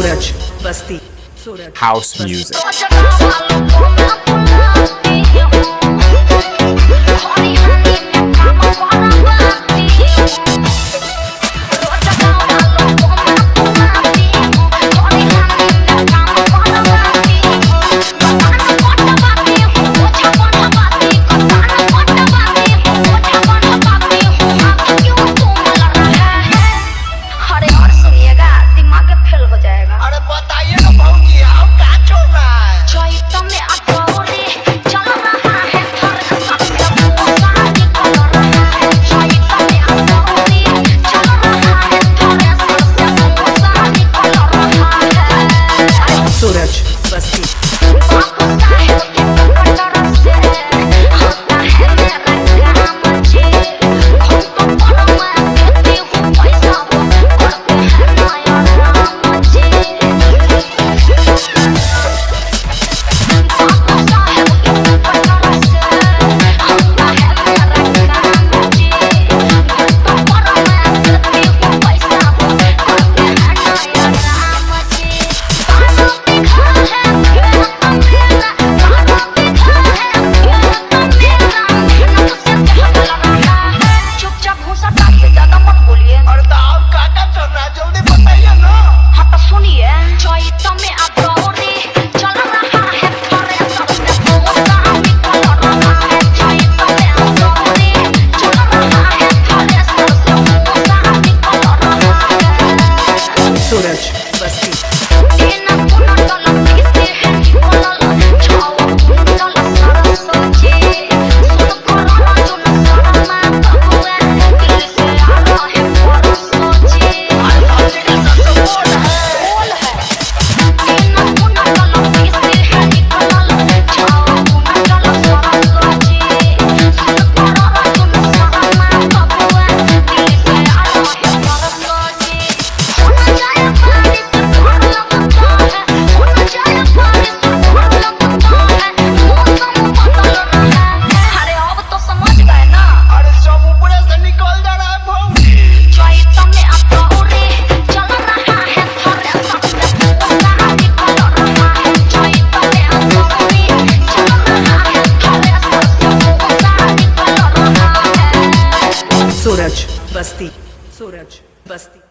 Suraj Basti. House music. Basti. Suraj Basti Suraj Basti